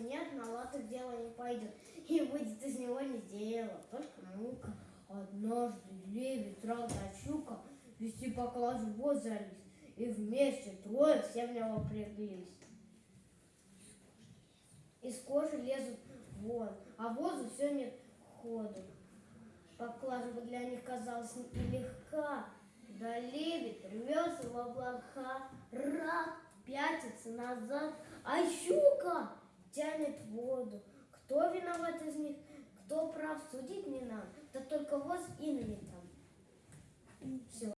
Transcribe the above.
Нет, на латых дело не пойдет. И выйдет из него не дело, только мука. Однажды лебедь, рада щука, вести поклажу воз залез. И вместе трое все в него впряглись. Из кожи лезут вон, а возу все нет ходу. Поклажа для них казалась нелегка, да лебедь рвется в облака, рак пятится назад, а щука тянет воду. Кто виноват из них, кто прав, судить не нам, да только воз. Все.